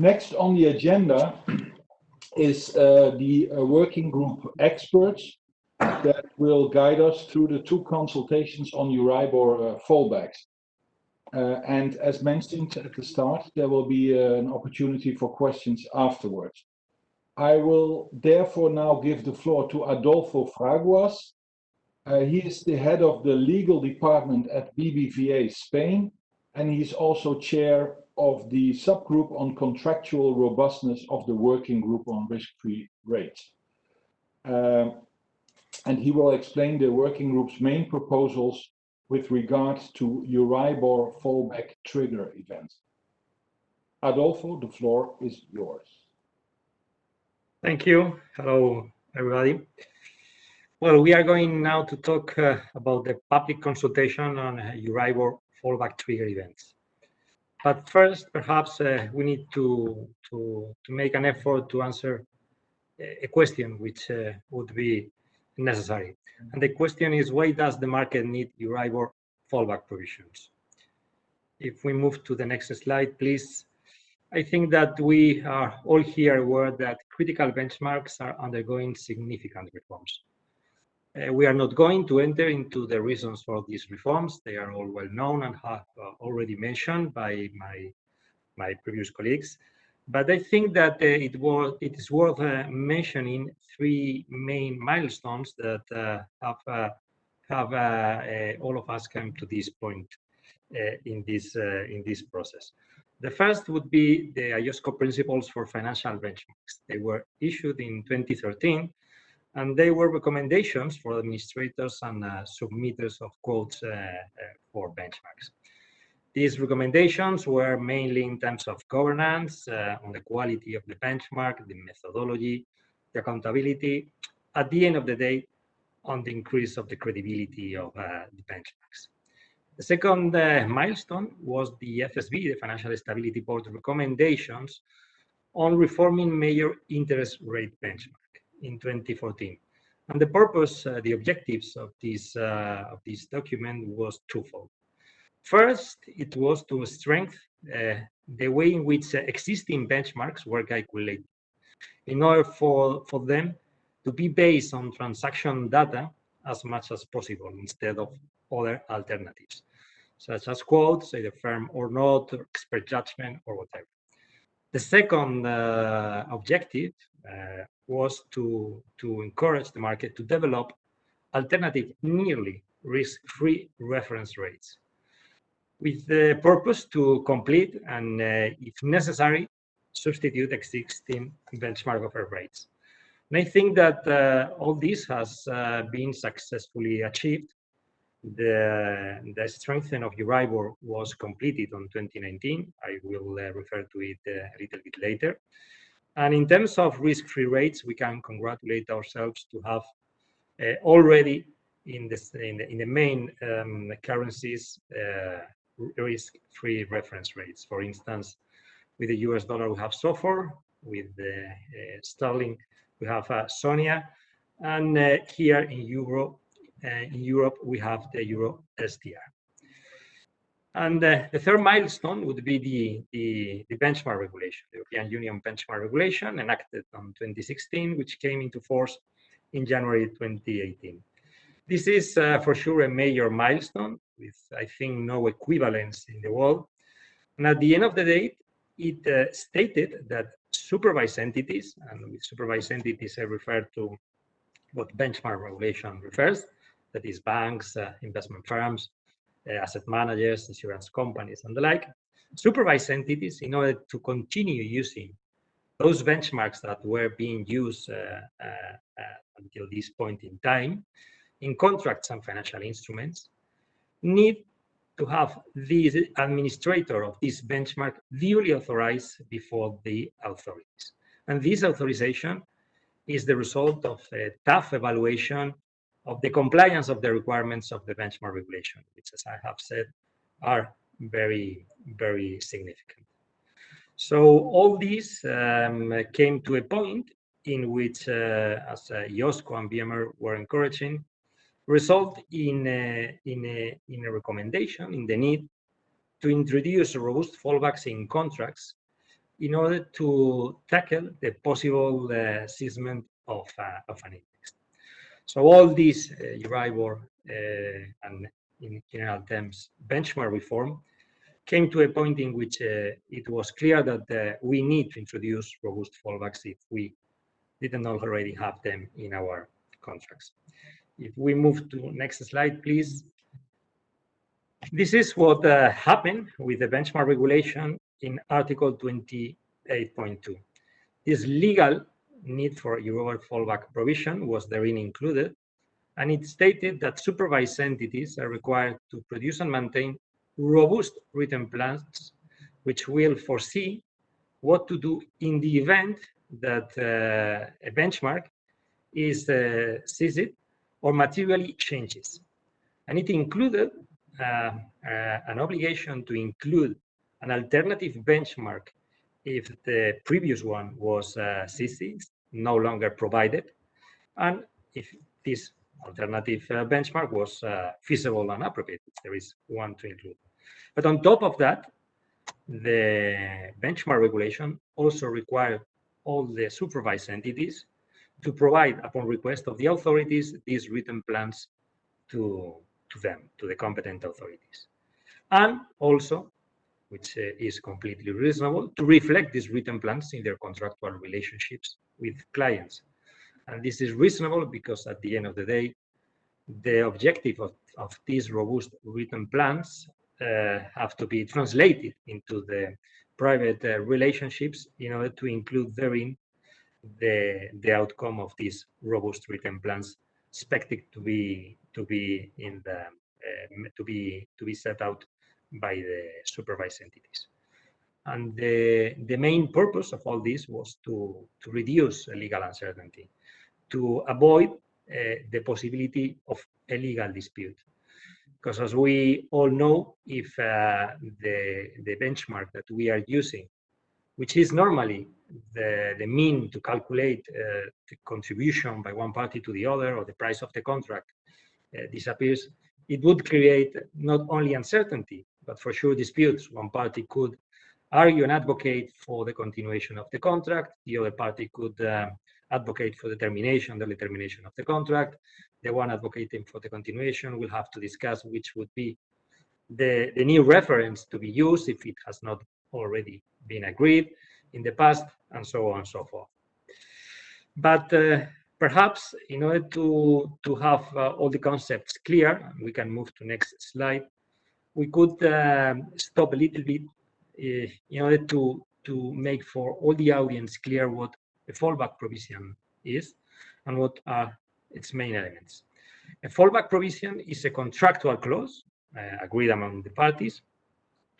Next on the agenda is uh, the uh, working group experts that will guide us through the two consultations on Euribor uh, fallbacks. Uh, and as mentioned at the start, there will be uh, an opportunity for questions afterwards. I will therefore now give the floor to Adolfo Fraguas. Uh, he is the head of the legal department at BBVA Spain, and he's also chair of the subgroup on contractual robustness of the working group on risk-free rates. Um, and he will explain the working group's main proposals with regard to Euribor fallback trigger events. Adolfo, the floor is yours. Thank you. Hello, everybody. Well, we are going now to talk uh, about the public consultation on Euribor fallback trigger events. But first, perhaps uh, we need to, to, to make an effort to answer a question which uh, would be necessary. And the question is, why does the market need Euribor fallback provisions? If we move to the next slide, please. I think that we are all here aware that critical benchmarks are undergoing significant reforms. Uh, we are not going to enter into the reasons for these reforms. They are all well known and have uh, already mentioned by my, my previous colleagues. But I think that uh, it, was, it is worth uh, mentioning three main milestones that uh, have, uh, have all of us come to this point in, this, in this process. The first would be the IOSCO principles for financial benchmarks. They were issued in 2013 and they were recommendations for administrators and uh, submitters of quotes uh, uh, for benchmarks. These recommendations were mainly in terms of governance, uh, on the quality of the benchmark, the methodology, the accountability, at the end of the day, on the increase of the credibility of uh, the benchmarks. The second uh, milestone was the FSB, the Financial Stability Board recommendations on reforming major interest rate benchmarks in 2014. And the purpose, uh, the objectives of this, uh, of this document was twofold. First, it was to strengthen uh, the way in which uh, existing benchmarks were calculated in order for, for them to be based on transaction data as much as possible instead of other alternatives, such as quotes, either firm or not, or expert judgment, or whatever. The second uh, objective was to, to encourage the market to develop alternative nearly risk-free reference rates with the purpose to complete and, uh, if necessary, substitute existing benchmark offer rates. And I think that uh, all this has uh, been successfully achieved. The, the strengthening of Euribor was completed on 2019. I will uh, refer to it uh, a little bit later. And in terms of risk-free rates, we can congratulate ourselves to have uh, already in, this, in, the, in the main um, currencies uh, risk-free reference rates. For instance, with the US dollar, we have SOFR. With the uh, sterling, we have uh, SONIA. And uh, here in Euro, uh, in Europe, we have the Euro STR. And uh, the third milestone would be the, the, the, benchmark regulation, the European Union benchmark regulation enacted on 2016, which came into force in January 2018. This is uh, for sure a major milestone with, I think, no equivalence in the world. And at the end of the day, it uh, stated that supervised entities, and with supervised entities, I refer to what benchmark regulation refers, that is banks, uh, investment firms, asset managers, insurance companies, and the like, supervised entities in order to continue using those benchmarks that were being used uh, uh, uh, until this point in time in contracts and financial instruments need to have the administrator of this benchmark duly authorized before the authorities. And this authorization is the result of a tough evaluation of the compliance of the requirements of the benchmark regulation, which, as I have said, are very, very significant. So all these um, came to a point in which, uh, as uh, and BMR were encouraging, result in a, in, a, in a recommendation, in the need to introduce robust fallbacks in contracts in order to tackle the possible uh, of, uh, of an index. So all these uh, Euribor uh, and in general terms benchmark reform came to a point in which uh, it was clear that uh, we need to introduce robust fallbacks if we didn't already have them in our contracts. If we move to next slide, please. This is what uh, happened with the benchmark regulation in Article 28.2. This legal need for Euribor fallback provision was therein included, and it stated that supervised entities are required to produce and maintain robust written plans which will foresee what to do in the event that uh, a benchmark is uh, seized or materially changes. And it included uh, uh, an obligation to include an alternative benchmark if the previous one was uh, no longer provided, and if this alternative uh, benchmark was uh, feasible and appropriate, there is one to include. But on top of that, the benchmark regulation also required all the supervised entities to provide, upon request of the authorities, these written plans to, to them, to the competent authorities. And also, which uh, is completely reasonable, to reflect these written plans in their contractual relationships with clients. And this is reasonable because at the end of the day, the objective of, of these robust written plans uh, have to be translated into the private uh, relationships in order to include therein the the outcome of these robust written plans expected to be to be in the uh, to be to be set out by the supervised entities. And the, the main purpose of all this was to, to reduce legal uncertainty, to avoid uh, the possibility of a legal dispute. Because as we all know, if uh, the, the benchmark that we are using which is normally the, the mean to calculate uh, the contribution by one party to the other or the price of the contract disappears, it would create not only uncertainty, but for sure disputes. One party could argue and advocate for the continuation of the contract. The other party could uh, advocate for the termination, the termination of the contract. The one advocating for the continuation will have to discuss which would be the, the new reference to be used if it has not already been agreed in the past, and so on and so forth. But uh, perhaps in order to, to have uh, all the concepts clear, we can move to next slide, we could um, stop a little bit uh, in order to, to make for all the audience clear what a fallback provision is and what are its main elements. A fallback provision is a contractual clause uh, agreed among the parties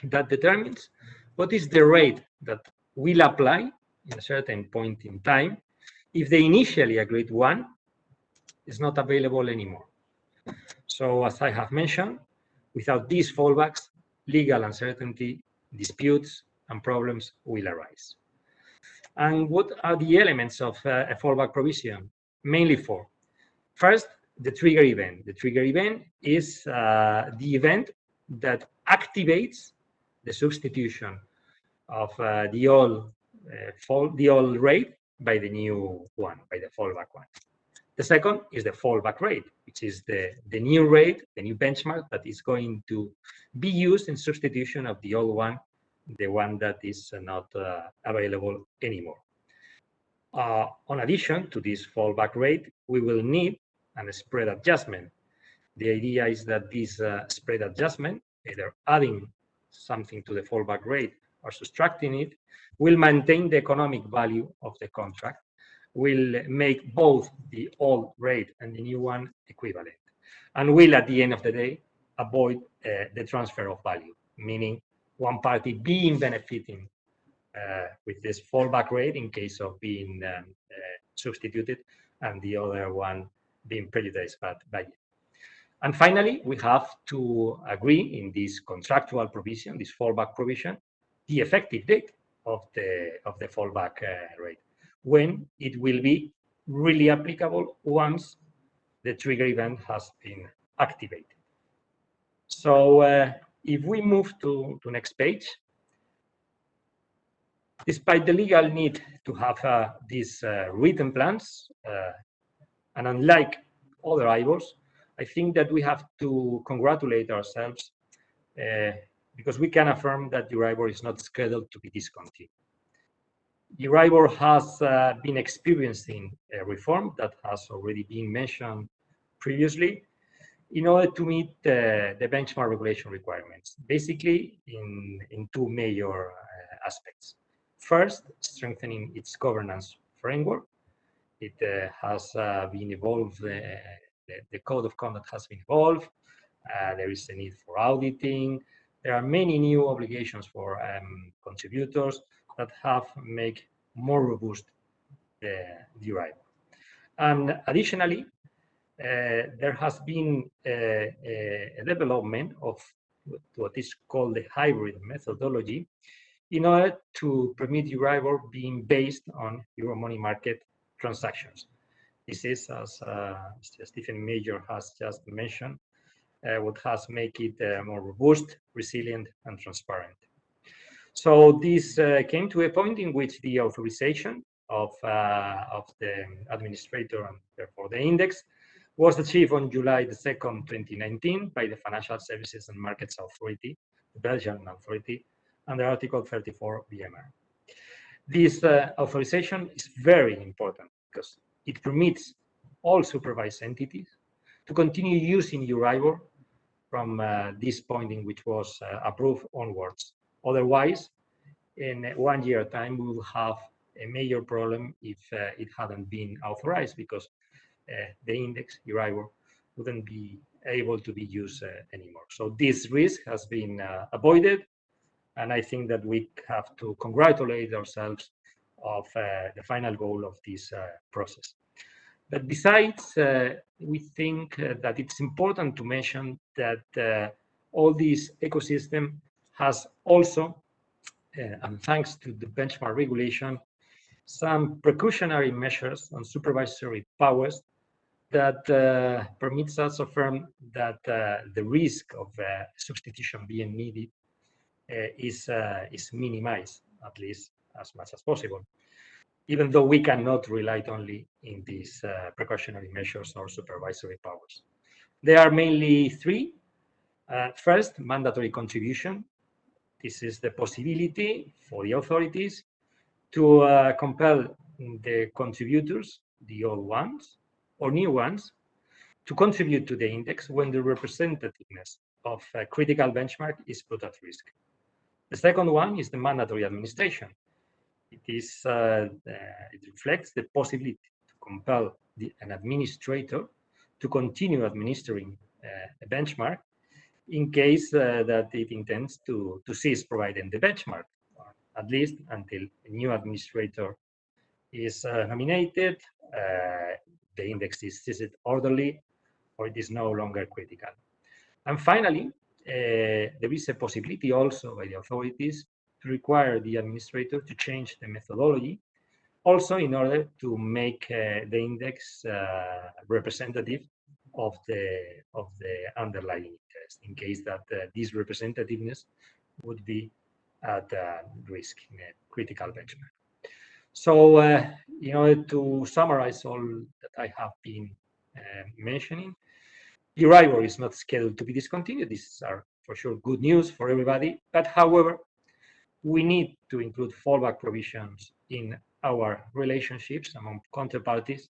that determines what is the rate that will apply in a certain point in time if the initially agreed one is not available anymore. So as I have mentioned, without these fallbacks, legal uncertainty, disputes, and problems will arise. And what are the elements of uh, a fallback provision? Mainly four. First, the trigger event. The trigger event is uh, the event that activates the substitution of uh, the old uh, fall, the old rate by the new one, by the fallback one. The second is the fallback rate, which is the, the new rate, the new benchmark that is going to be used in substitution of the old one, the one that is not uh, available anymore. Uh, on addition to this fallback rate, we will need a spread adjustment. The idea is that this uh, spread adjustment, either adding something to the fallback rate or subtracting it will maintain the economic value of the contract, will make both the old rate and the new one equivalent, and will, at the end of the day, avoid uh, the transfer of value, meaning one party being benefiting uh, with this fallback rate in case of being um, uh, substituted, and the other one being prejudiced by, by it. And finally, we have to agree in this contractual provision, this fallback provision, the effective date of the of the fallback uh, rate when it will be really applicable once the trigger event has been activated. So uh, if we move to, to next page, Despite the legal need to have uh, these uh, written plans, uh, and unlike other IBORs, I think that we have to congratulate ourselves uh, because we can affirm that the Euribor is not scheduled to be discontinued. Euribor has uh, been experiencing a reform that has already been mentioned previously in order to meet uh, the benchmark regulation requirements, basically in, in two major uh, aspects. First, strengthening its governance framework. It uh, has uh, been evolved, uh, the, the, code of conduct has been evolved, there is a need for auditing, there are many new obligations for um, contributors that have make more robust the, the Euribor. And additionally, uh, there has been a, a, development of what is called the hybrid methodology in order to permit Euribor being based on Euro money market transactions. This is, as uh, Steven Maijoor has just mentioned, uh, what has made it uh, more robust, resilient, and transparent. So this uh, came to a point in which the authorization of, uh, of the administrator and therefore the index was achieved on July the 2nd, 2019 by the Financial Services and Markets Authority, the Belgian authority, under Article 34 BMR. This uh, authorization is very important because it permits all supervised entities to continue using Euribor from uh, this point in which was uh, approved onwards. Otherwise, in one year time, we will have a major problem if uh, it hadn't been authorized because uh, the index, Euribor, wouldn't be able to be used uh, anymore. So this risk has been uh, avoided and I think that we have to congratulate ourselves of uh, the final goal of this uh, process. But besides, we think that it's important to mention that all this ecosystem has also, uh, and thanks to the benchmark regulation, some precautionary measures and supervisory powers that permits us to affirm that the risk of substitution being needed uh, is, uh, is minimized, at least as much as possible, even though we cannot rely only in these uh, precautionary measures or supervisory powers. There are mainly three. first, mandatory contribution. This is the possibility for the authorities to uh, compel the contributors, the old ones or new ones, to contribute to the index when the representativeness of a critical benchmark is put at risk. The second one is the mandatory administration. It is uh, uh, it reflects the possibility to compel the, an administrator to continue administering uh, a benchmark in case uh, that it intends to, to cease providing the benchmark, at least until a new administrator is uh, nominated, uh, the index is ceased orderly, or it is no longer critical. And finally, uh, there is a possibility also by the authorities to require the administrator to change the methodology also in order to make uh, the index uh, representative of the of the underlying in case that uh, this representativeness would be at uh, risk in a critical benchmark. So uh, in order to summarize all that I have been mentioning, Euribor is not scheduled to be discontinued. These are for sure good news for everybody. But however, we need to include fallback provisions in our relationships among counterparties.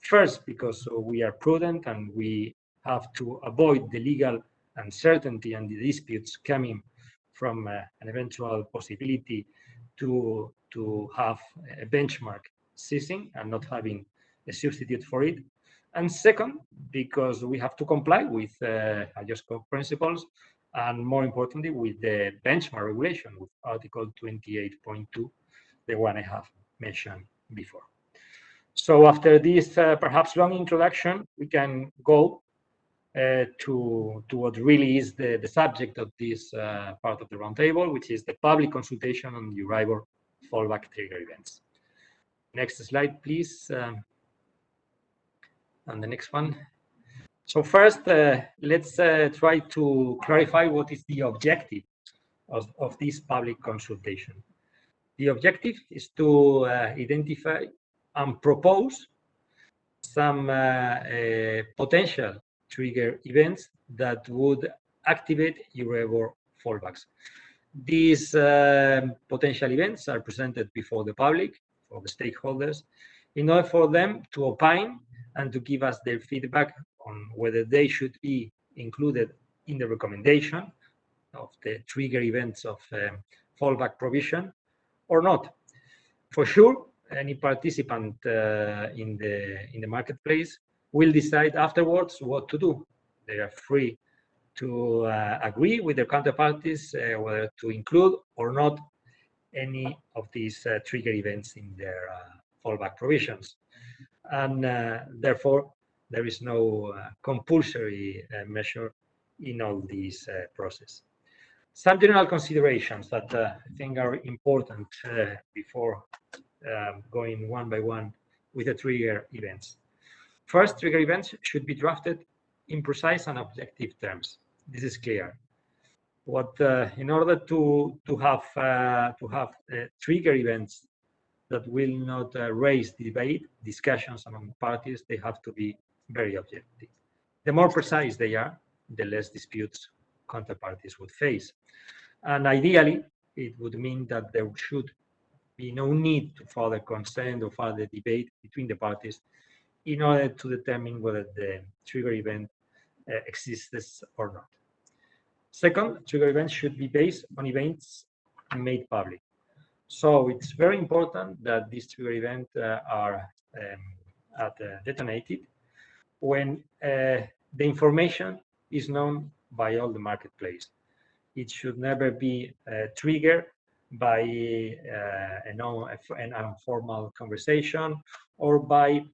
First, because we are prudent and we have to avoid the legal uncertainty and the disputes coming from uh, an eventual possibility to, to have a benchmark ceasing and not having a substitute for it. And second, because we have to comply with uh, IOSCO principles and more importantly, with the benchmark regulation with Article 28.2, the one I have mentioned before. So after this uh, perhaps long introduction, we can go uh, to, to what really is the, the subject of this uh, part of the roundtable, which is the public consultation on Euribor fallback trigger events. Next slide, please. Um, and the next one. So first, uh, let's uh, try to clarify what is the objective of, of this public consultation. The objective is to uh, identify and propose some potential trigger events that would activate Euribor fallbacks. These um, potential events are presented before the public, for the stakeholders, in order for them to opine and to give us their feedback on whether they should be included in the recommendation of the trigger events of um, fallback provision or not. For sure, any participant uh, in the in the marketplace will decide afterwards what to do. They are free to uh, agree with their counterparties uh, whether to include or not any of these uh, trigger events in their uh, fallback provisions. And uh, therefore, there is no compulsory measure in all these process. Some general considerations that I think are important before um, going one by one with the trigger events. First, trigger events should be drafted in precise and objective terms. This is clear. What uh, in order to to have uh, to have uh, trigger events that will not uh, raise debate, discussions among parties, they have to be very objective. The more precise they are, the less disputes counterparties would face. And ideally, it would mean that there should be no need to further consent or further debate between the parties in order to determine whether the trigger event uh, exists or not. Second, trigger events should be based on events made public. So it's very important that these trigger events uh, are um, at, uh, detonated when uh, the information is known by all the marketplace. It should never be uh, triggered by uh, an, an informal conversation or by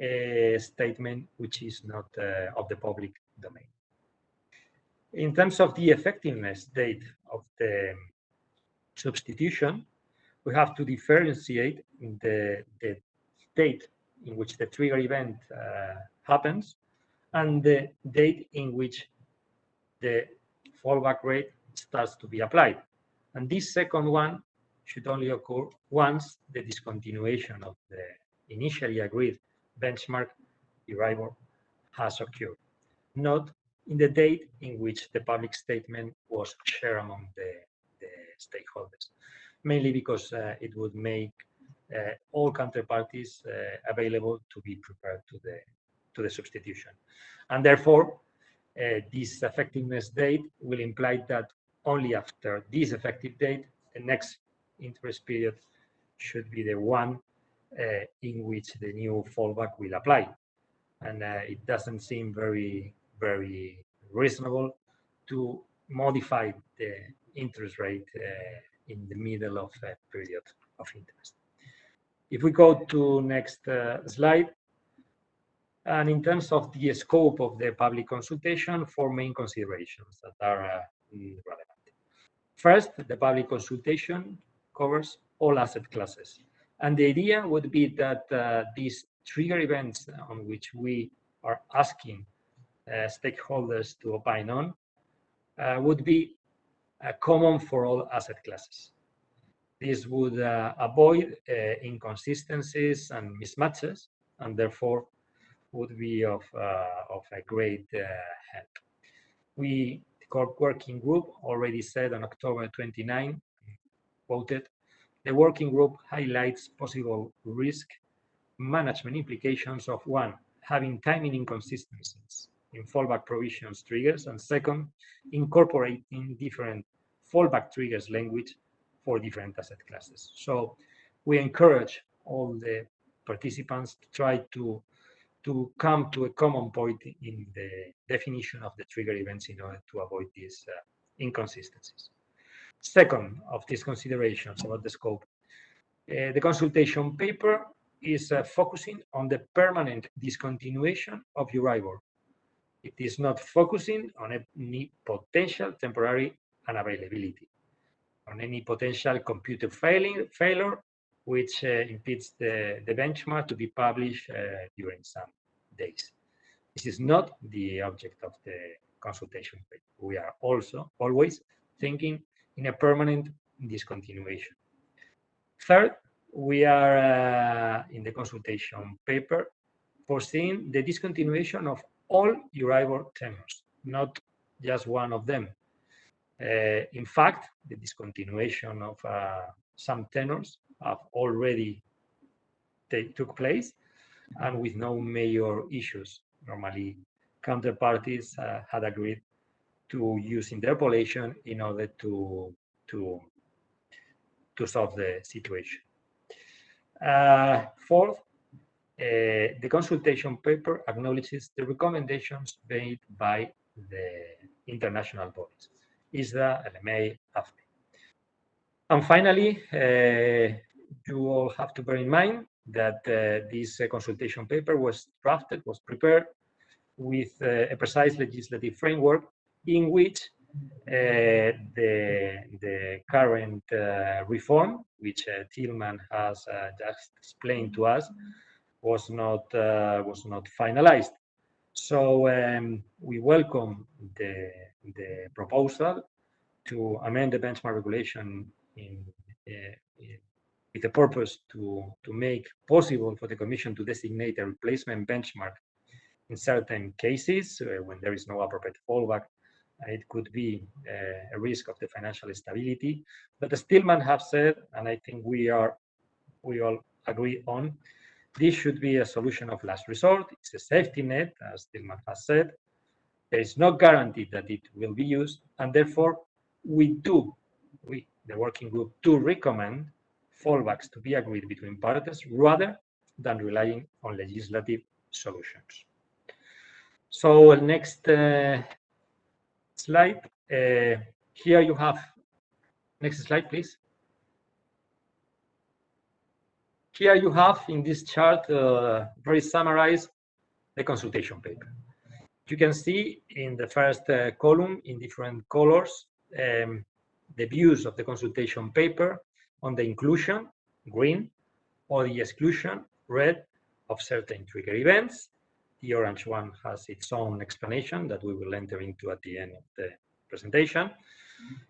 a statement which is not uh, of the public domain. In terms of the effectiveness date of the substitution, we have to differentiate the, the date in which the trigger event uh, happens and the date in which the fallback rate starts to be applied. And this second one should only occur once the discontinuation of the initially agreed benchmark Euribor has occurred, not in the date in which the public statement was shared among the, the stakeholders, mainly because uh, it would make uh, all counterparties uh, available to be prepared to the to the substitution. And therefore, uh, this effectiveness date will imply that only after this effective date, the next interest period should be the one in which the new fallback will apply. And uh, it doesn't seem very, very reasonable to modify the interest rate uh, in the middle of a period of interest. If we go to next uh, slide, and in terms of the scope of the public consultation, four main considerations that are uh, relevant. First, the public consultation covers all asset classes. And the idea would be that uh, these trigger events on which we are asking uh, stakeholders to opine on uh, would be uh, common for all asset classes. This would uh, avoid uh, inconsistencies and mismatches, and therefore would be of, of a great help. We the Corp Working Group already said on October 29, quoted, the working group highlights possible risk management implications of one, having timing inconsistencies in fallback provisions triggers, and second, incorporating different fallback triggers language for different asset classes. So we encourage all the participants to try to to come to a common point in the definition of the trigger events in order to avoid these uh, inconsistencies. Second of these considerations about the scope, uh, the consultation paper is uh, focusing on the permanent discontinuation of Euribor. It is not focusing on any potential temporary unavailability, on any potential computer failing, failure which uh, impedes the, the benchmark to be published uh, during some days. This is not the object of the consultation paper. We are also always thinking in a permanent discontinuation. Third, we are uh, in the consultation paper foreseeing the discontinuation of all Euribor tenors, not just one of them. Uh, in fact, the discontinuation of uh, some tenors have already took place and with no major issues. Normally, counterparties uh, had agreed to use interpolation in order to to to solve the situation. Uh, fourth, uh, the consultation paper acknowledges the recommendations made by the international bodies, ISDA, LMA, AFME. And finally, uh, you all have to bear in mind that uh, this uh, consultation paper was drafted, was prepared with uh, a precise legislative framework in which uh, the, the current uh, reform, which uh, Tilman has just explained to us, was not was not finalized. So um, we welcome the the proposal to amend the benchmark regulation in, uh, with the purpose to, to make possible for the Commission to designate a replacement benchmark in certain cases uh, when there is no appropriate fallback. It could be uh, a risk of the financial stability. But Stillman have said, and I think we are we all agree on, this should be a solution of last resort. It's a safety net, as Stillman has said. There is no guarantee that it will be used, and therefore we do, we, the working group, do recommend fallbacks to be agreed between parties rather than relying on legislative solutions. So next uh, slide. Uh, here you have, next slide, please. Here you have in this chart, uh, very summarized, the consultation paper. You can see in the first uh, column in different colors, um, the views of the consultation paper on the inclusion, green, or the exclusion, red, of certain trigger events. The orange one has its own explanation that we will enter into at the end of the presentation.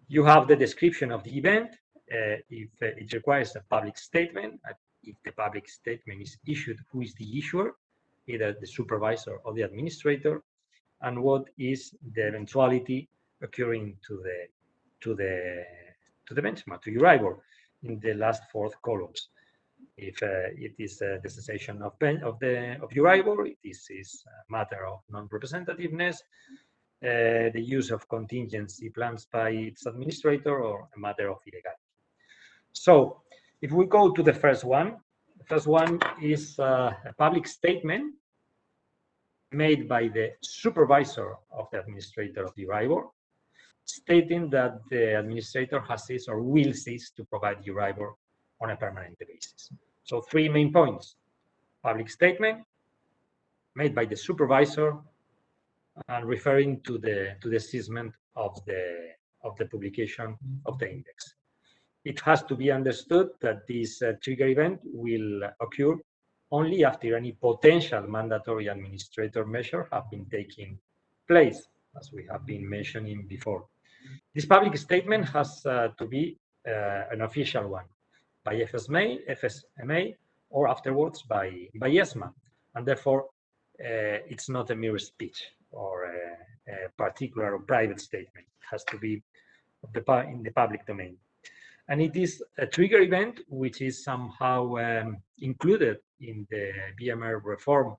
You have the description of the event. Uh, if uh, it requires a public statement, uh, if the public statement is issued, who is the issuer, either the supervisor or the administrator, and what is the eventuality occurring to the to the to the benchmark to Euribor in the last four columns. If uh, it is uh, the cessation of, of the of Euribor, this is a matter of non-representativeness, uh, the use of contingency plans by its administrator, or a matter of illegality. So, if we go to the first one, the first one is uh, a public statement made by the supervisor of the administrator of Euribor, stating that the administrator has ceased or will cease to provide Euribor on a permanent basis. So three main points. Public statement made by the supervisor and referring to the to the assessment of the of the publication of the index. It has to be understood that this uh, trigger event will occur only after any potential mandatory administrator measure have been taking place, as we have been mentioning before. This public statement has uh, to be uh, an official one by FSMA, FSMA, or afterwards by, by ESMA. And therefore, uh, it's not a mere speech or a, a, particular or private statement. It has to be the, in the public domain. And it is a trigger event which is somehow um, included in the BMR reform,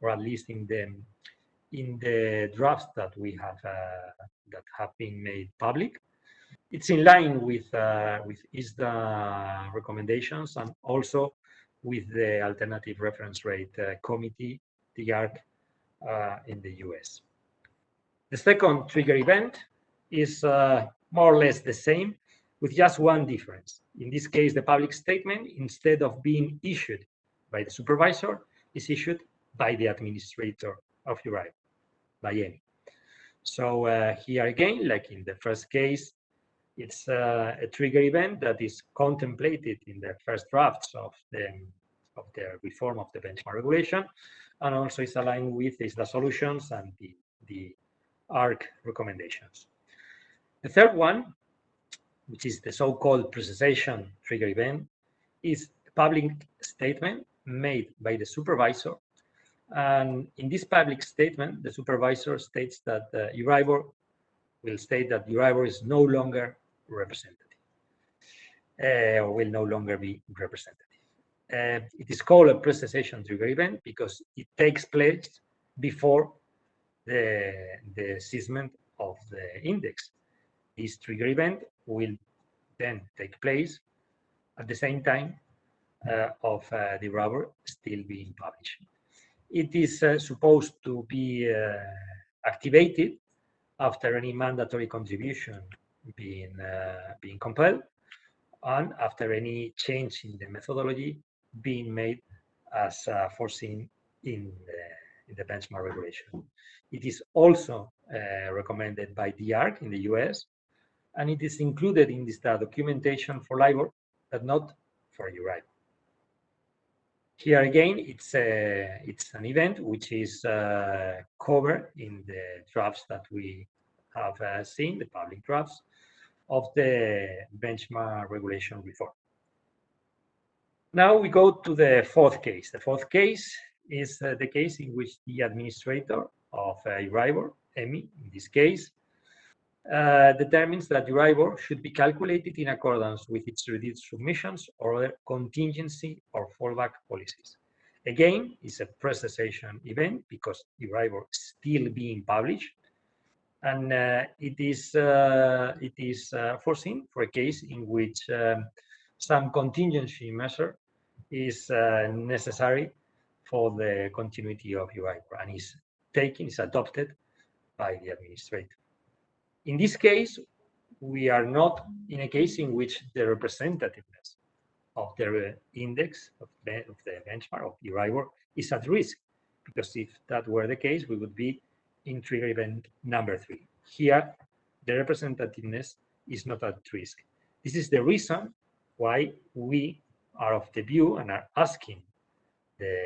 or at least in the in the drafts that we have uh, that have been made public. It's in line with uh, with ISDA recommendations and also with the Alternative Reference Rate uh, Committee, the ARRC, uh, in the US. The second trigger event is uh, more or less the same with just one difference. In this case, the public statement, instead of being issued by the supervisor, is issued by the administrator of Euribor, by EMMI. So uh, here again, like in the first case, it's uh, a trigger event that is contemplated in the first drafts of the of the reform of the benchmark regulation, and also is aligned with the solutions and the the ARRC recommendations. The third one, which is the so-called precessation trigger event, is a public statement made by the supervisor. And in this public statement, the supervisor states that uh, Euribor will state that Euribor is no longer representative uh, or will no longer be representative. Uh, it is called a pre-cessation trigger event because it takes place before the, the ceasement of the index. This trigger event will then take place at the same time uh, of uh, the Euribor still being published. It is uh, supposed to be uh, activated after any mandatory contribution being, uh, being compelled and after any change in the methodology being made as uh, foreseen in the, in the benchmark regulation. It is also uh, recommended by DIARC in the US, and it is included in this documentation for LIBOR, but not for Euribor. Here again, it's a, it's an event which is uh, covered in the drafts that we have uh, seen, the public drafts of the benchmark regulation reform. Now we go to the fourth case. The fourth case is uh, the case in which the administrator of uh, Euribor, EMMI in this case, uh, determines that Euribor should be calculated in accordance with its reduced submissions or other contingency or fallback policies. Again, it's a pre-cessation event because Euribor is still being published, and uh, it is uh, it is uh, foreseen for a case in which um, some contingency measure is necessary for the continuity of Euribor and is taken, is adopted by the administrator. In this case, we are not in a case in which the representativeness of the index of the, of the benchmark of Euribor is at risk, because if that were the case, we would be in trigger event number three. Here, the representativeness is not at risk. This is the reason why we are of the view and are asking the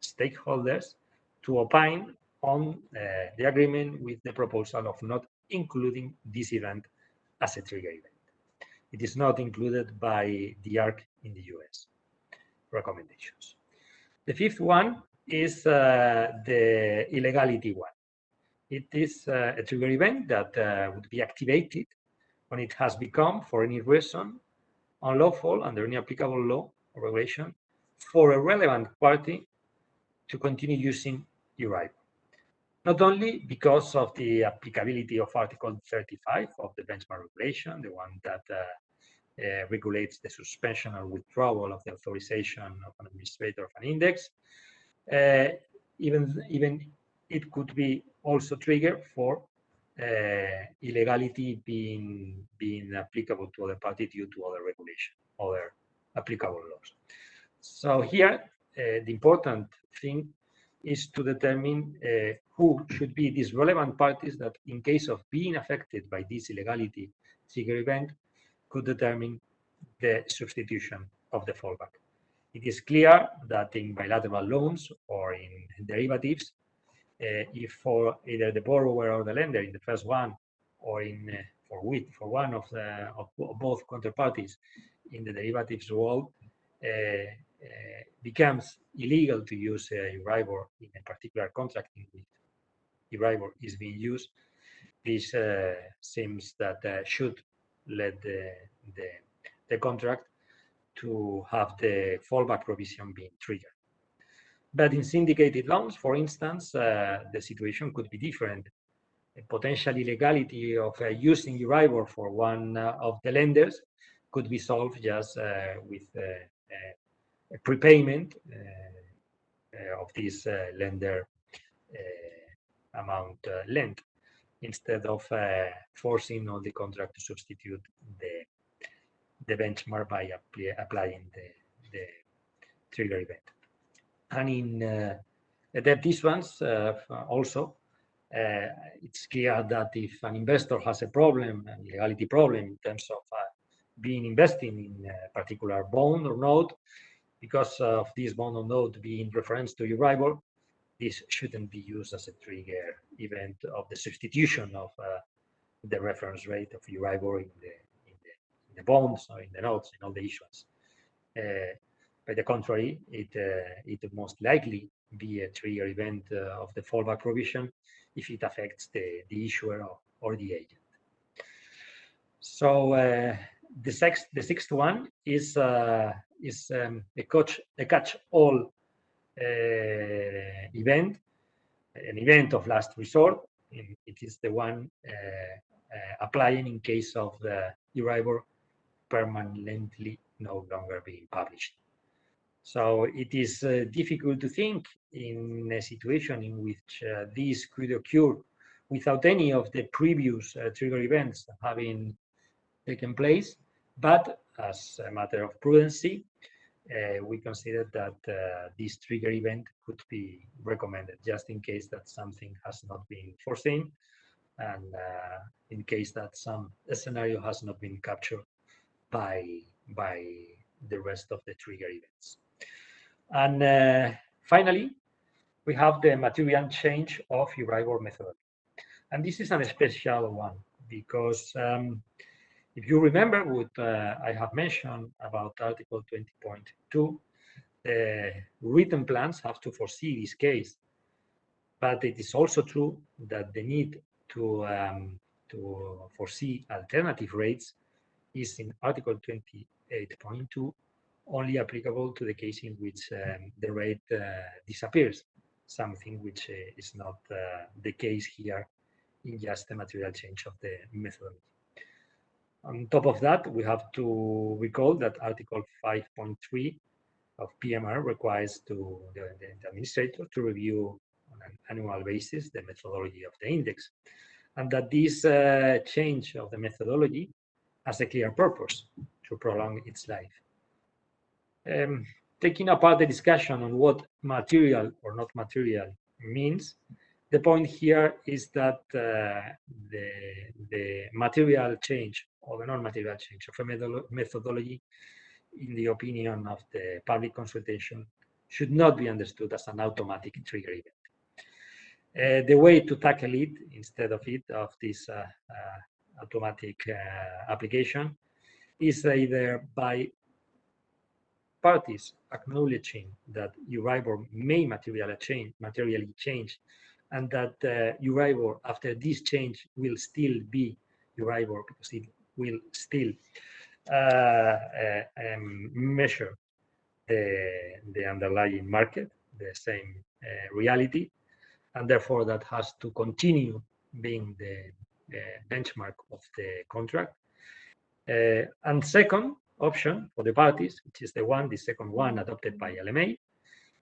stakeholders to opine on uh, the agreement with the proposal of not including this event as a trigger event. It is not included by the ARRC in the US recommendations. The fifth one is uh, the illegality one. It is uh, a trigger event that uh, would be activated when it has become, for any reason, unlawful under any applicable law or regulation for a relevant party to continue using Euribor not only because of the applicability of Article 35 of the benchmark regulation, the one that uh, uh, regulates the suspension or withdrawal of the authorization of an administrator of an index. Uh, even, even it could be also trigger for uh, illegality being, being applicable to other party due to other regulation, other applicable laws. So here, uh, the important thing is to determine uh, who should be these relevant parties that, in case of being affected by this illegality trigger event, could determine the substitution of the fallback. It is clear that in bilateral loans or in derivatives, if for either the borrower or the lender in the first one, or in uh, for with for one of the of both counterparties in the derivatives world, uh, uh, becomes illegal to use uh, Euribor in a particular contract in which Euribor is being used, this uh, seems that should let the, the, the contract to have the fallback provision being triggered. But in syndicated loans, for instance, uh, the situation could be different. A potential illegality of uh, using Euribor for one uh, of the lenders could be solved just uh, with uh, uh, a prepayment of this lender amount lent instead of forcing all the contract to substitute the the benchmark by applying the, the trigger event. And in uh, debt issuance, uh, also, uh, it's clear that if an investor has a problem, a legality problem in terms of uh, being investing in a particular bond or note, because of this bond or note being reference to Euribor, this shouldn't be used as a trigger event of the substitution of uh, the reference rate of Euribor in the, in the, in the bonds or in the notes in all the issuance. By the contrary, it, uh, it most likely be a trigger event uh, of the fallback provision if it affects the, the issuer or, or the agent. So uh, the sixth the sixth one is is um, a catch a catch all event, an event of last resort. It is the one uh, applying in case of the Euribor permanently no longer being published. So it is uh, difficult to think in a situation in which uh, this could occur without any of the previous uh, trigger events having taken place. But as a matter of prudency, uh, we consider that uh, this trigger event could be recommended just in case that something has not been foreseen and uh, in case that some scenario has not been captured by by the rest of the trigger events. And uh, finally, we have the material change of Euribor method. And this is a special one because um, if you remember what uh, I have mentioned about Article 20.2, the written plans have to foresee this case. But it is also true that the need to, um, to foresee alternative rates is in Article 28.2 only applicable to the case in which um, the rate uh, disappears, something which uh, is not uh, the case here in just the material change of the methodology. On top of that, we have to recall that Article 5.3 of BMR requires to the, the, administrator to review on an annual basis the methodology of the index, and that this uh, change of the methodology has a clear purpose to prolong its life. Um, taking apart the discussion on what material or not material means, the point here is that uh, the, the material change or the non-material change of a methodology, in the opinion of the public consultation, should not be understood as an automatic trigger event. Uh, the way to tackle it instead of it, of this uh, uh, automatic uh, application, is either by parties acknowledging that Euribor may materially change, materially change and that uh, Euribor after this change will still be Euribor because it will still uh, uh, um, measure the, the underlying market, the same uh, reality, and therefore that has to continue being the benchmark of the contract. Uh, and second option for the parties, which is the one, the second one adopted by LMA,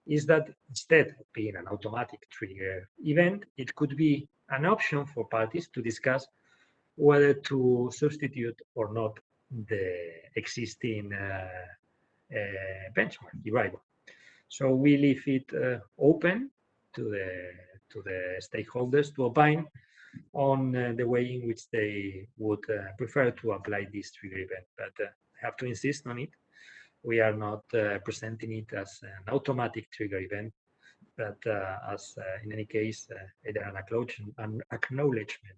is that instead of being an automatic trigger event, it could be an option for parties to discuss whether to substitute or not the existing uh, uh, benchmark, Euribor. So we leave it uh, open to the to the stakeholders to opine on uh, the way in which they would uh, prefer to apply this trigger event. But uh, have to insist on it we are not uh, presenting it as an automatic trigger event, but uh, as uh, in any case, either an acknowledgement,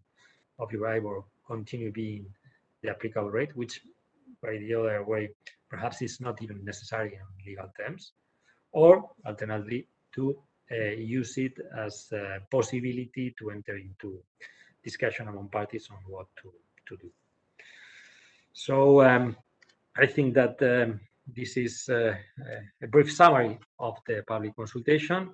of Euribor continue being the applicable rate, which by the other way, perhaps is not even necessary in legal terms, or alternatively to uh, use it as a possibility to enter into discussion among parties on what to, to do. So um, I think that um, this is uh, a brief summary of the public consultation.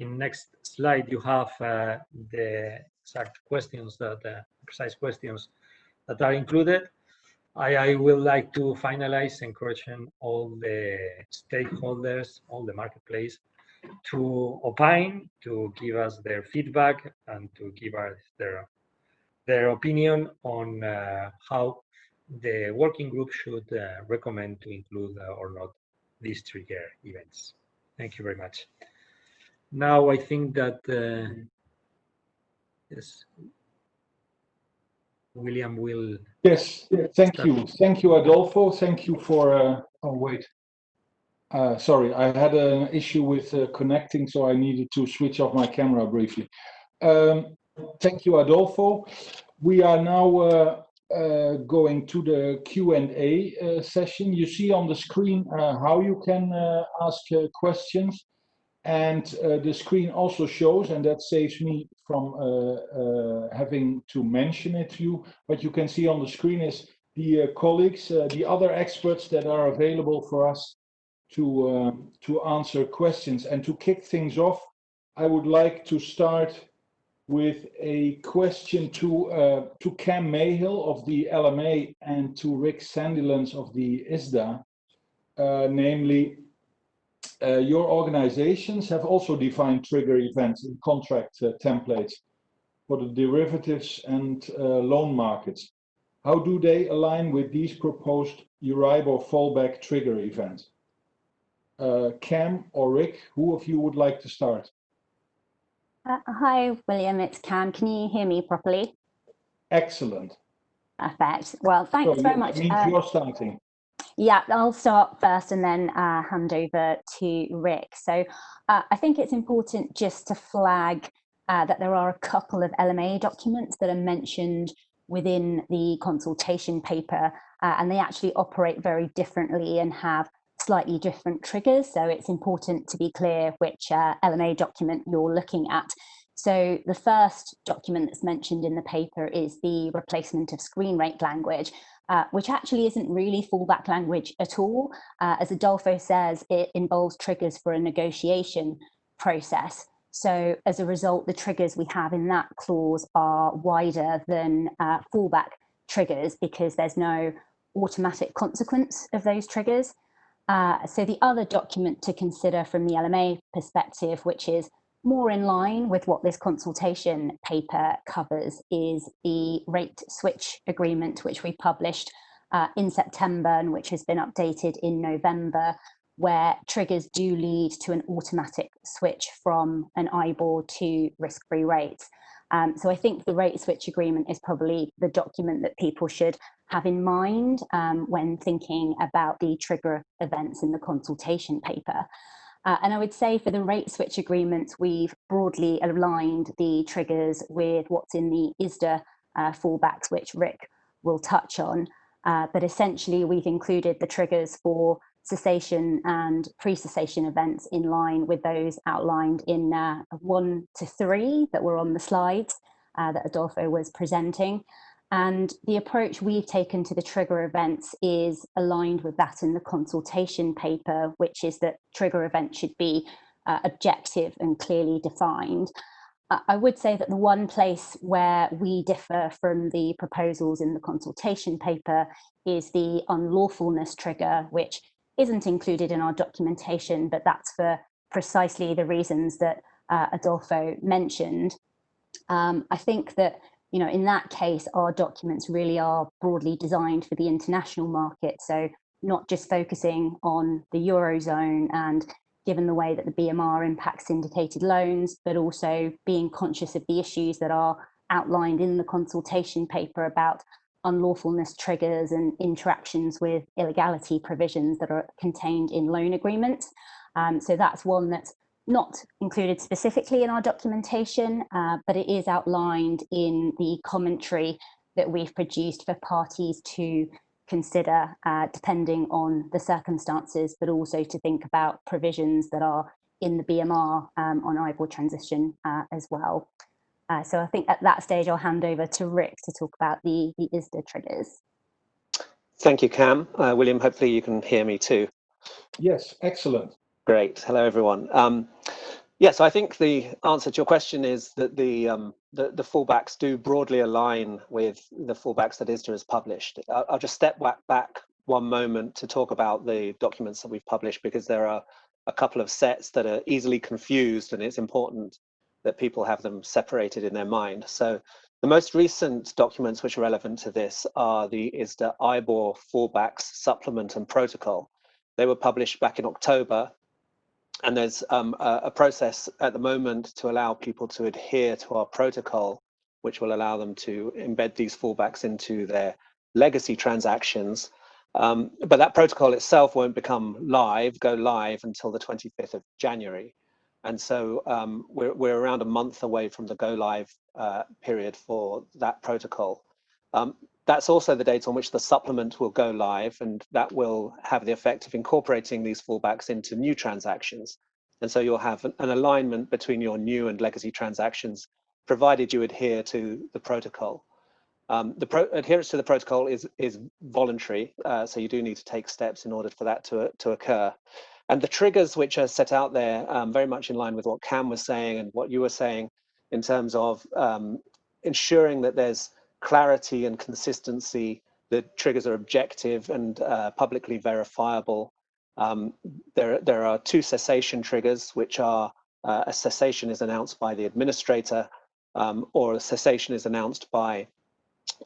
In next slide, you have uh, the exact questions that, uh, precise questions that are included. I, I will like to finalize encouraging all the stakeholders, all the marketplace to opine, to give us their feedback and to give us their, their opinion on uh, how the working group should uh, recommend to include uh, or not these trigger events. Thank you very much. Now I think that uh, yes, William will. Yes, thank start. you, thank you, Adolfo. Thank you for. Uh, oh wait, uh, sorry, I had an issue with uh, connecting, so I needed to switch off my camera briefly. Um, thank you, Adolfo. We are now uh, going to the Q&A uh, session. You see on the screen uh, how you can uh, ask uh, questions. And uh, the screen also shows, and that saves me from having to mention it to you, what you can see on the screen is the colleagues, the other experts that are available for us to, to answer questions. And to kick things off, I would like to start with a question to uh, to Kam Mahil of the LMA and to Rick Sandilands of the ISDA, uh, namely, uh, your organizations have also defined trigger events in contract uh, templates for the derivatives and uh, loan markets. How do they align with these proposed Euribor fallback trigger events? Uh, Kam or Rick, who of you would like to start? Uh, hi, William, it's Kam. Can you hear me properly? Excellent. Perfect. Well, thanks so very much. Uh, you're starting. Yeah, I'll start first and then uh, hand over to Rick. So uh, I think it's important just to flag uh, that there are a couple of LMA documents that are mentioned within the consultation paper, uh, and they actually operate very differently and have slightly different triggers. So it's important to be clear which uh, LMA document you're looking at. So the first document that's mentioned in the paper is the replacement of screen rate language, uh, which actually isn't really fallback language at all. Uh, as Adolfo says, it involves triggers for a negotiation process. So as a result, the triggers we have in that clause are wider than uh, fallback triggers because there's no automatic consequence of those triggers. Uh, so the other document to consider from the LMA perspective, which is more in line with what this consultation paper covers, is the rate switch agreement, which we published uh, in September and which has been updated in November, where triggers do lead to an automatic switch from an IBOR to risk-free rates. Um, so I think the rate switch agreement is probably the document that people should have in mind um, when thinking about the trigger events in the consultation paper. Uh, and I would say for the rate switch agreements, we've broadly aligned the triggers with what's in the ISDA uh, fallbacks, which Rick will touch on. Uh, but essentially, we've included the triggers for cessation and pre-cessation events in line with those outlined in uh, one to three that were on the slides uh, that Adolfo was presenting. And the approach we've taken to the trigger events is aligned with that in the consultation paper, which is that trigger events should be uh, objective and clearly defined. I would say that the one place where we differ from the proposals in the consultation paper is the unlawfulness trigger, which isn't included in our documentation, but that's for precisely the reasons that uh, Adolfo mentioned. Um, I think that you know, in that case, our documents really are broadly designed for the international market. So not just focusing on the Eurozone and given the way that the BMR impacts syndicated loans, but also being conscious of the issues that are outlined in the consultation paper about unlawfulness triggers and interactions with illegality provisions that are contained in loan agreements. Um, so that's one that's not included specifically in our documentation, uh, but it is outlined in the commentary that we've produced for parties to consider uh, depending on the circumstances, but also to think about provisions that are in the BMR um, on IBOR transition uh, as well. Uh, so I think at that stage, I'll hand over to Rick to talk about the, the ISDA triggers. Thank you, Kam. Uh, William, hopefully you can hear me too. Yes, excellent. Great. Hello, everyone. Um, yes, I think the answer to your question is that the, um, the, the fallbacks do broadly align with the fallbacks that ISDA has published. I'll, I'll just step back, back one moment to talk about the documents that we've published because there are a couple of sets that are easily confused and it's important that people have them separated in their mind. So the most recent documents which are relevant to this are the ISDA IBOR fallbacks supplement and protocol. They were published back in October and there's um, a, a, process at the moment to allow people to adhere to our protocol, which will allow them to embed these fallbacks into their legacy transactions. Um, but that protocol itself won't become live, go live until the 25th of January. And so um, we're, we're around a month away from the go live uh, period for that protocol. Um, that's also the date on which the supplement will go live, and that will have the effect of incorporating these fallbacks into new transactions. And so you'll have an, alignment between your new and legacy transactions, provided you adhere to the protocol. Um, the pro adherence to the protocol is is voluntary, uh, so you do need to take steps in order for that to to occur. And the triggers which are set out there, um, very much in line with what Kam was saying and what you were saying, in terms of um, ensuring that there's clarity and consistency. The triggers are objective and uh, publicly verifiable. Um, there, there are two cessation triggers, which are uh, a cessation is announced by the administrator um, or a cessation is announced by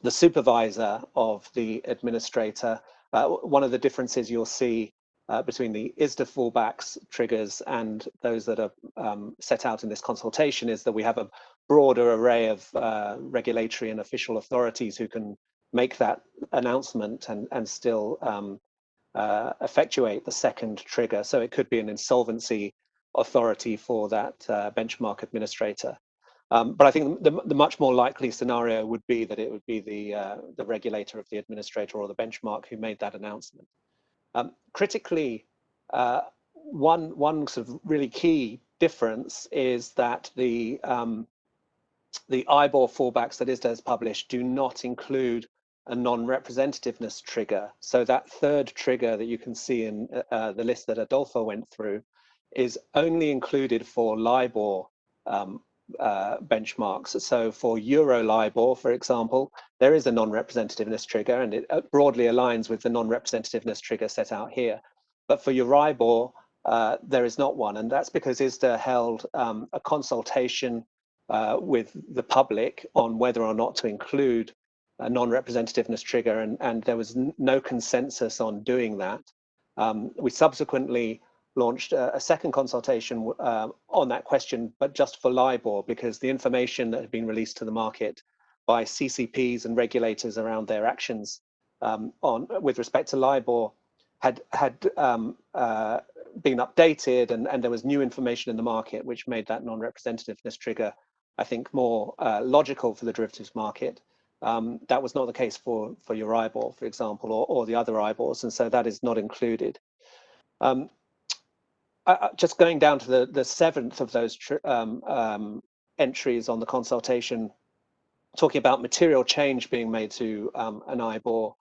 the supervisor of the administrator. Uh, one of the differences you'll see uh, between the ISDA fallbacks triggers and those that are um, set out in this consultation is that we have a broader array of uh, regulatory and official authorities who can make that announcement and, and still um, uh, effectuate the second trigger. So it could be an insolvency authority for that uh, benchmark administrator. Um, but I think the, the, much more likely scenario would be that it would be the, uh, the regulator of the administrator or the benchmark who made that announcement. Um, critically, uh, one, one sort of really key difference is that the, um, the IBOR fallbacks that ISDA has published do not include a non-representativeness trigger. So that third trigger that you can see in uh, uh the list that Adolfo went through is only included for LIBOR um, uh, benchmarks. So for Euro LIBOR, for example, there is a non-representativeness trigger and it uh, broadly aligns with the non-representativeness trigger set out here. But for Euribor, uh, there is not one. And that's because ISDA held um, a consultation uh, with the public on whether or not to include a non-representativeness trigger and, and there was no consensus on doing that. Um, we subsequently launched a, a second consultation uh, on that question, but just for LIBOR, because the information that had been released to the market by CCPs and regulators around their actions um, on with respect to LIBOR had had um, uh, been updated, and, and there was new information in the market which made that non-representativeness trigger, I think, more uh, logical for the derivatives market. Um, that was not the case for for Euribor, for example, or, or the other IBORs, and so that is not included. Um, just going down to the, the seventh of those um, um, entries on the consultation, talking about material change being made to um, an IBOR.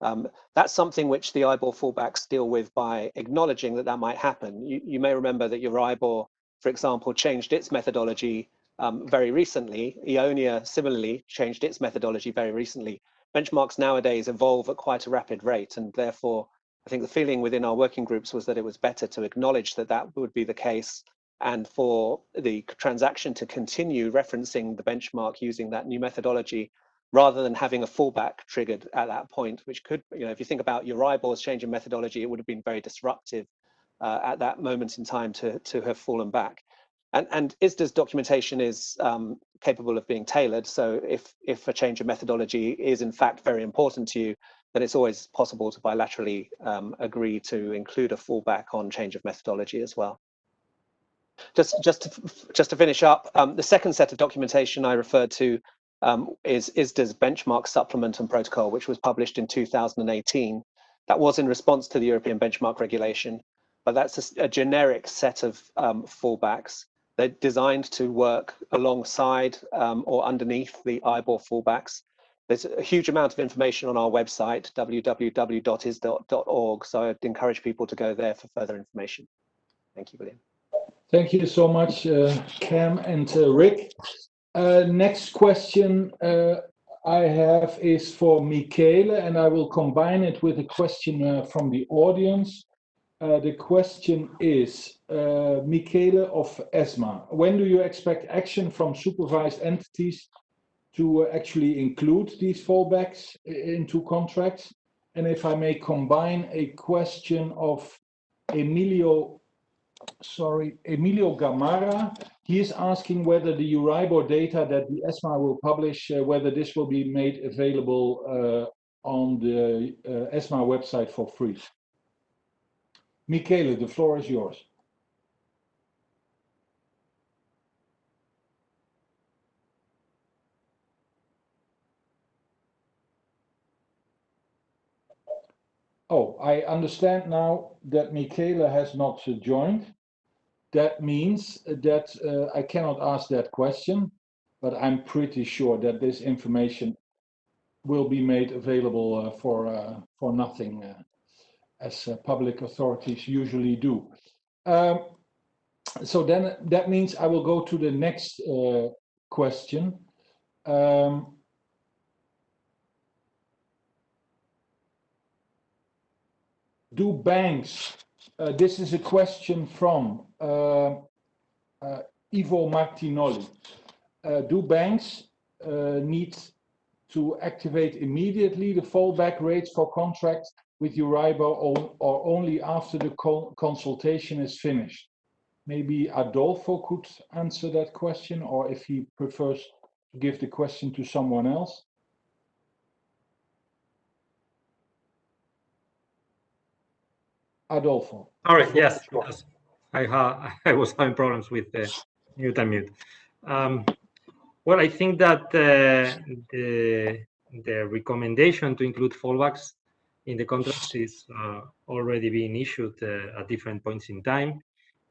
Um, that's something which the IBOR fallbacks deal with by acknowledging that that might happen. You, you may remember that Euribor, for example, changed its methodology um, very recently. Eonia similarly changed its methodology very recently. Benchmarks nowadays evolve at quite a rapid rate and therefore I think the feeling within our working groups was that it was better to acknowledge that that would be the case and for the transaction to continue referencing the benchmark using that new methodology rather than having a fallback triggered at that point, which could, you know, if you think about Euribor's change in methodology, it would have been very disruptive uh, at that moment in time to, to have fallen back. And, and ISDA's documentation is um, capable of being tailored. So if, if a change of methodology is in fact very important to you, then it's always possible to bilaterally um, agree to include a fallback on change of methodology as well. Just, just, to, just to finish up, um, the second set of documentation I referred to um, is ISDA's benchmark supplement and protocol, which was published in 2018. That was in response to the European benchmark regulation, but that's a, a generic set of um, fallbacks. They're designed to work alongside um, or underneath the IBOR fallbacks there's a huge amount of information on our website, www.isda.org. So I'd encourage people to go there for further information. Thank you, William. Thank you so much, uh, Kam and uh, Rick. Uh, next question uh, I have is for Michele, and I will combine it with a question uh, from the audience. Uh, the question is, Michele of ESMA, when do you expect action from supervised entities to actually include these fallbacks into contracts? And if I may combine a question of Emilio, sorry, Emilio Gamarra, he is asking whether the Euribor data that the ESMA will publish, uh, whether this will be made available uh, on the uh, ESMA website for free. Michele, the floor is yours. Oh, I understand now that Michele has not uh, joined. That means that uh, I cannot ask that question, but I'm pretty sure that this information will be made available uh, for uh, for nothing, uh, as uh, public authorities usually do. Um, so then that means I will go to the next question. Um, do banks, uh, this is a question from uh, uh, Ivo Martinoli, uh, do banks uh, need to activate immediately the fallback rates for contracts with Euribor or, or only after the consultation is finished? Maybe Adolfo could answer that question or if he prefers to give the question to someone else. Adolfo. All right. Yes. yes. I, ha I was having problems with the mute and mute. Um, well, I think that uh, the the recommendation to include fallbacks in the contracts is uh, already being issued uh, at different points in time.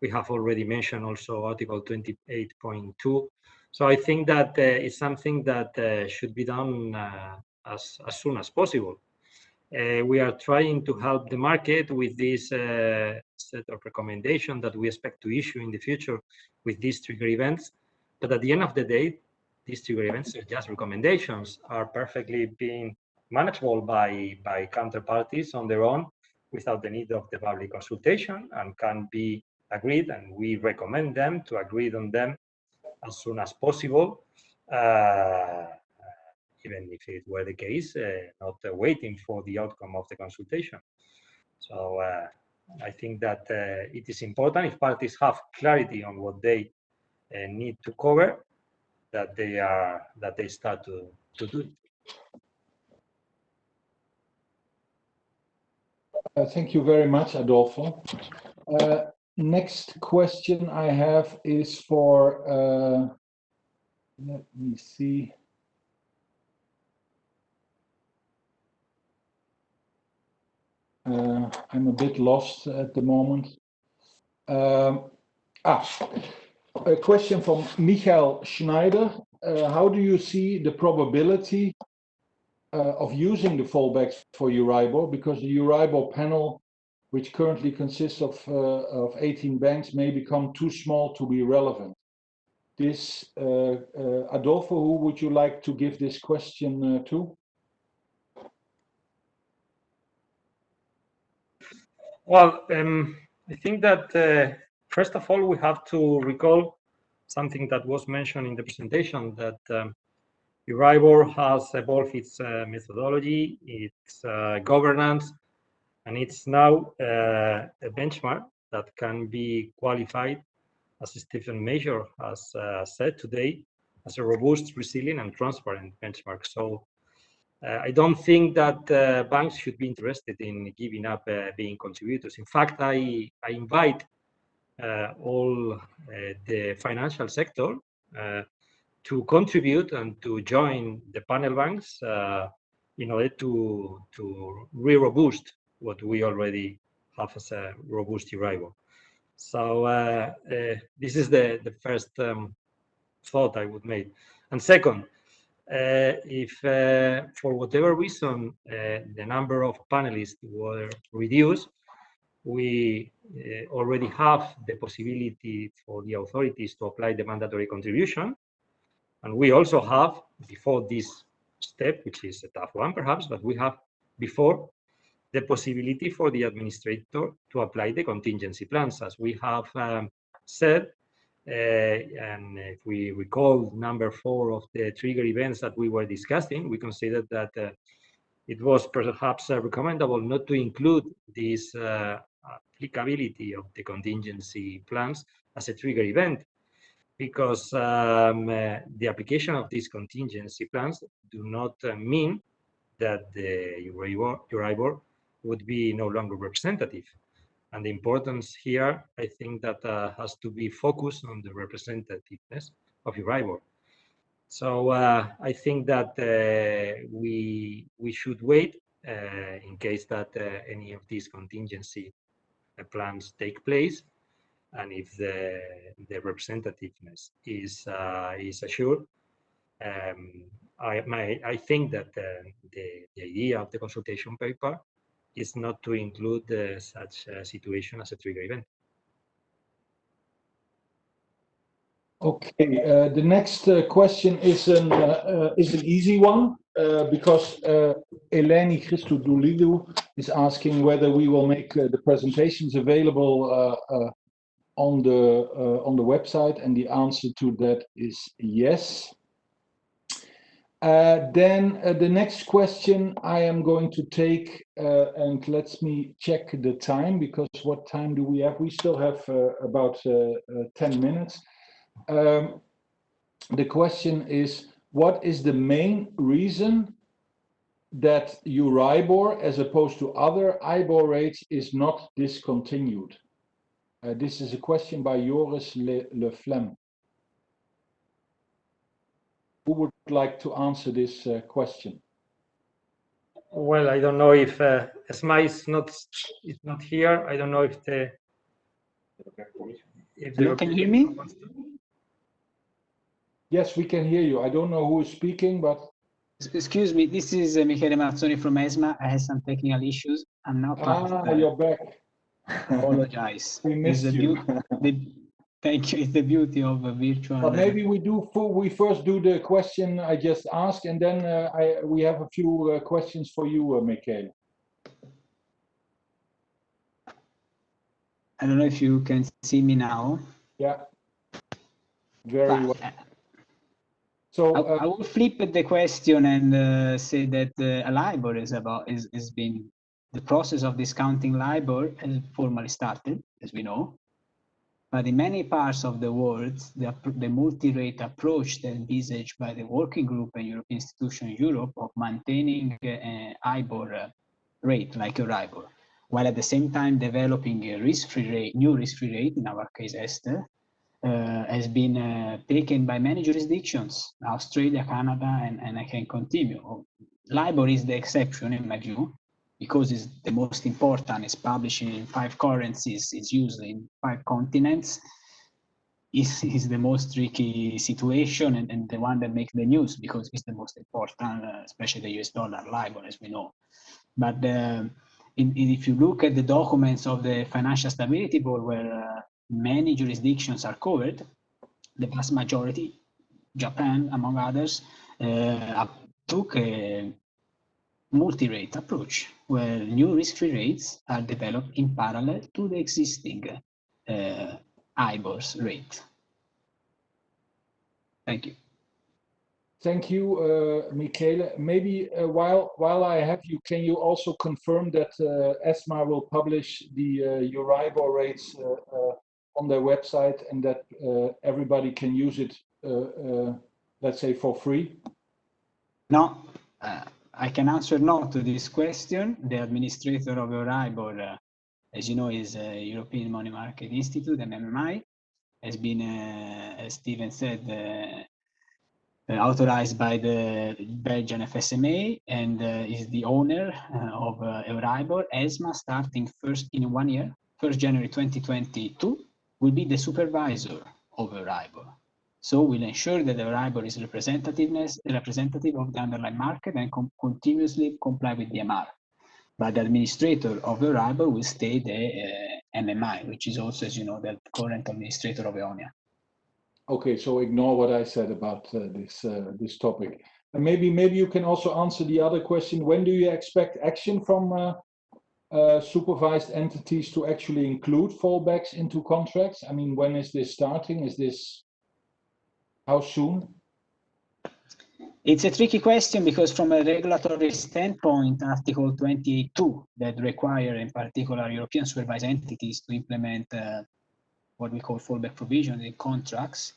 We have already mentioned also Article 28.2. So I think that uh, it's something that uh, should be done uh, as, as soon as possible. Uh, we are trying to help the market with this uh, set of recommendations that we expect to issue in the future with these trigger events. But at the end of the day, these trigger events are just recommendations, are perfectly being manageable by, by counterparties on their own without the need of the public consultation and can be agreed. And we recommend them to agree on them as soon as possible. Uh, even if it were the case, uh, not uh, waiting for the outcome of the consultation. So uh, I think that it is important if parties have clarity on what they need to cover, that they are that they start to to do it. Uh, thank you very much, Adolfo. Uh, next question I have is for, uh, let me see. Uh, I'm a bit lost at the moment. Um, ah, a question from Michael Schneider. Uh, how do you see the probability uh, of using the fallbacks for Euribor? Because the Euribor panel, which currently consists of, uh, of 18 banks, may become too small to be relevant. This, uh, uh, Adolfo, who would you like to give this question to? Well, um, I think that uh, first of all, we have to recall something that was mentioned in the presentation that um, Euribor has evolved its uh, methodology, its uh, governance, and it's now uh, a benchmark that can be qualified, as Steven Maijoor has uh, said today, as a robust, resilient, and transparent benchmark. So uh, I don't think that uh, banks should be interested in giving up uh, being contributors. In fact, I, I invite uh, all uh, the financial sector uh, to contribute and to join the panel banks in order to, to re-robust what we already have as a robust Euribor. So this is the, the first um, thought I would make. And second, if uh, for whatever reason uh, the number of panelists were reduced, we already have the possibility for the authorities to apply the mandatory contribution. And we also have, before this step, which is a tough one perhaps, but we have before the possibility for the administrator to apply the contingency plans. As we have um, said, uh, and if we recall number four of the trigger events that we were discussing, we considered that uh, it was perhaps uh, recommendable not to include this applicability of the contingency plans as a trigger event because um, uh, the application of these contingency plans do not uh, mean that the Euribor, Euribor would be no longer representative. And the importance here, I think that uh, has to be focused on the representativeness of Euribor. So uh, I think that uh, we we should wait uh, in case that uh, any of these contingency uh, plans take place, and if the the representativeness is is assured. Um, I, my, I think that the, the idea of the consultation paper is not to include uh, such a situation as a trigger event. Okay, uh, the next uh, question is an uh, uh, is an easy one uh, because Eleni Christodoulidou is asking whether we will make the presentations available on the on the website, and the answer to that is yes. Uh, then uh, the next question I am going to take, uh, and let me check the time because what time do we have? We still have about uh, uh, 10 minutes. Um, the question is, what is the main reason that Euribor, as opposed to other IBOR rates, is not discontinued? Uh, this is a question by Joris Le, Le. Who would like to answer this uh, question? Well, I don't know if uh, ESMA is not is not here. I don't know if the if the can you hear me? Yes, we can hear you. I don't know who is speaking, but Excuse me, this is uh, Michele Mazzoni from ESMA. I had some technical issues. I'm now part of ah, the- you're back. apologize. We missed you. the- Thank you. It's the beauty of a virtual. But uh, maybe we do. We first do the question I just asked, and then uh, I we have a few uh, questions for you, uh, Michael. I don't know if you can see me now. Yeah. Very but, well. uh, So I, I uh, will flip the question and uh, say that uh, a LIBOR is about is has been the process of discounting LIBOR has formally started, as we know. But in many parts of the world, the, the multi-rate approach that envisaged by the working group and European institution in Europe of maintaining uh, IBOR uh, rate like Euribor, while at the same time developing a risk-free rate, new risk-free rate, in our case €STR, uh, has been uh, taken by many jurisdictions, Australia, Canada, and, and I can continue. LIBOR is the exception in my view, because it's the most important, it's published in five currencies, it's used in five continents, is, is the most tricky situation and, and the one that makes the news because it's the most important, uh, especially the US dollar LIBOR, as we know. But um, in, in- if you look at the documents of the Financial Stability Board, where uh, many jurisdictions are covered, the vast majority, Japan among others, uh, took a multi-rate approach where new risk-free rates are developed in parallel to the existing uh, IBOR's rate. Thank you. thank you, uh, Michele. Maybe uh, while while I have you, can you also confirm that uh, ESMA will publish the uh, Euribor rates uh, uh, on their website and that uh, everybody can use it, uh, uh, let's say, for free? No, uh, I can answer no to this question. The administrator of Euribor, uh, as you know, is European Money Market Institute, an EMMI, has been, uh, as Steven said, uh, uh, authorized by the Belgian FSMA and uh, is the owner of Euribor. ESMA, starting first in one year, 1st January 2022, will be the supervisor of Euribor. So we'll ensure that the Euribor is representativeness, representative of the underlying market and com- continuously comply with the BMR. But the administrator of the Euribor will stay the uh, EMMI, which is also, as you know, the current administrator of Eonia. Okay, so ignore what I said about uh, this uh, this topic. And maybe maybe you can also answer the other question. When do you expect action from uh, uh, supervised entities to actually include fallbacks into contracts? I mean, when is this starting? Is this how soon? It's a tricky question because from a regulatory standpoint, Article 28.2 that require in particular European supervised entities to implement uh, what we call fallback provision in contracts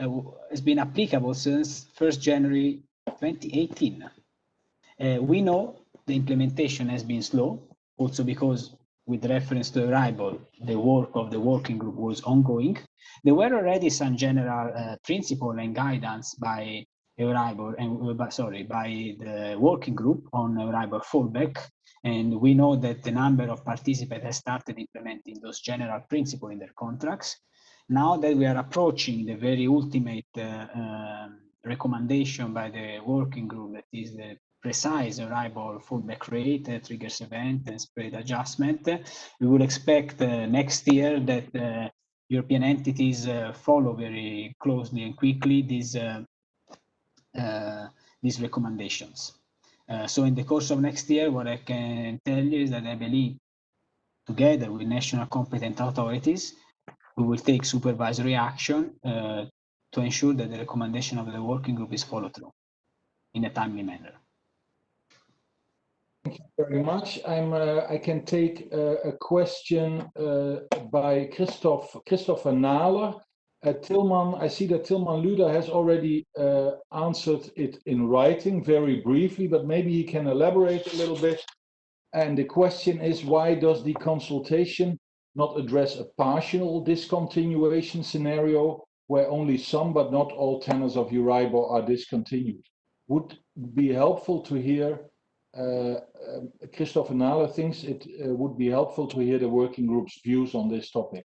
uh, has been applicable since 1st January 2018. Uh, we know the implementation has been slow, also because with reference to Euribor, the work of the working group was ongoing. There were already some general uh, principle and guidance by Euribor and uh, sorry by the working group on Euribor fallback, and we know that the number of participants has started implementing those general principles in their contracts. Now that we are approaching the very ultimate uh, um, recommendation by the working group, that is the precise Euribor fallback rate, uh, triggers event, and spread adjustment, we will expect uh, next year that uh, European entities follow very closely and quickly these these recommendations. So in the course of next year, what I can tell you is that I believe together with national competent authorities, we will take supervisory action uh, to ensure that the recommendation of the working group is followed through in a timely manner. Very much. I'm, uh, I can take uh, a question uh, by Christoph, Christopher Nahler. Uh, Tilman, I see that Tilman Lueder has already uh, answered it in writing very briefly, but maybe he can elaborate a little bit. And the question is, why does the consultation not address a partial discontinuation scenario where only some but not all tenors of Euribor are discontinued? Would be helpful to hear Christopher Nahler thinks it uh, would be helpful to hear the working group's views on this topic.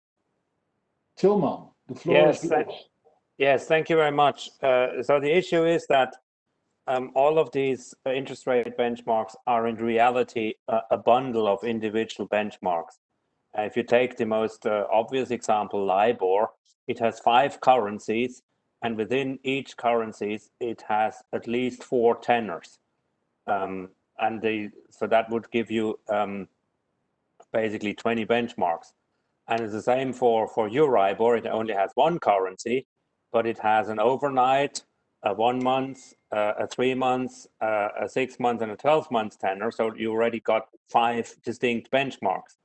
Tilman, the floor Yes, is thank- yours. Yes, thank you very much. Uh, So the issue is that um, all of these uh, interest rate benchmarks are in reality a a bundle of individual benchmarks. Uh, If you take the most uh, obvious example, LIBOR, it has five currencies, and within each currencies, it has at least four tenors. Um, And so that would give you um, basically 20 benchmarks. And it's the same for, for Euribor. It only has one currency, but it has an overnight, a one month, uh, a three months, uh, a six month, and a 12 month tenor. So you already got five distinct benchmarks.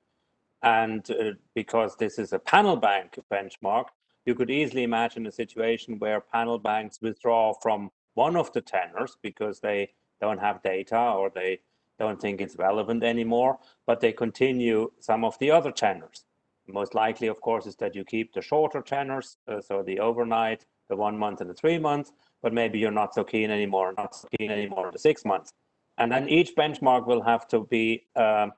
And uh, because this is a panel bank benchmark, you could easily imagine a situation where panel banks withdraw from one of the tenors because they don't have data or they don't think it's relevant anymore, but they continue some of the other tenors. Most likely, of course, is that you keep the shorter tenors, uh, so the overnight, the one month and the three months, but maybe you're not so keen anymore, not so keen anymore the six months. And then each benchmark will have to be um,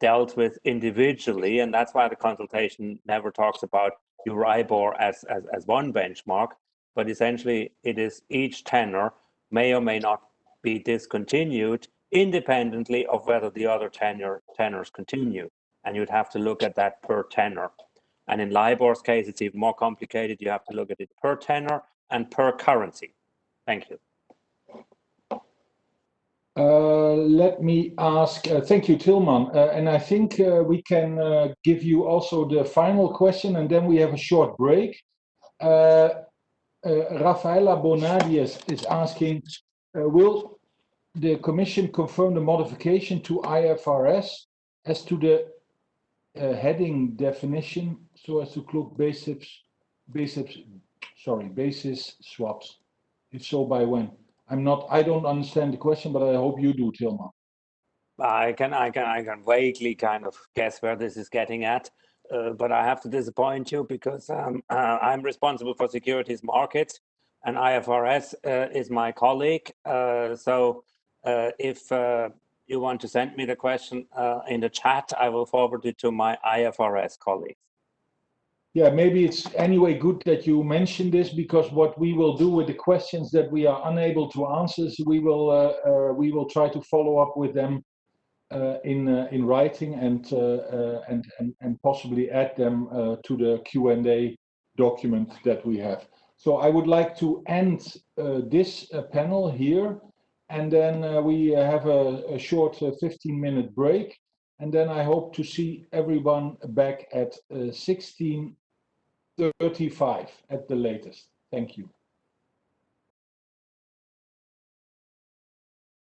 dealt with individually, and that's why the consultation never talks about Euribor as, as, as one benchmark, but essentially it is each tenor may or may not be discontinued independently of whether the other tenor tenors continue. And you'd have to look at that per tenor. And in LIBOR's case, it's even more complicated. You have to look at it per tenor and per currency. Thank you. Uh, let me ask, uh, thank you, Tilman. Uh, and I think uh, we can uh, give you also the final question and then we have a short break. Uh, Rafaela Bonadi is, asking, will the Commission confirmed the modification to IFRS as to the uh, heading definition so as to include basis, basis, sorry, basis swaps? If so, by when? I'm not, I don't understand the question, but I hope you do, Tilman. I can, I can, I can vaguely kind of guess where this is getting at, uh, but I have to disappoint you because um, uh, I'm responsible for securities markets, and IFRS uh, is my colleague. Uh, so if uh, you want to send me the question uh, in the chat, I will forward it to my IFRS colleagues. Yeah, maybe it's anyway good that you mention this because what we will do with the questions that we are unable to answer is we will uh, uh, we will try to follow up with them uh, in uh, in writing and, uh, uh, and and and possibly add them uh, to the Q and A document that we have. So I would like to end uh, this uh, panel here, and then uh, we have a, a short uh, 15 minute break. And then I hope to see everyone back at uh, 1635 at the latest. Thank you.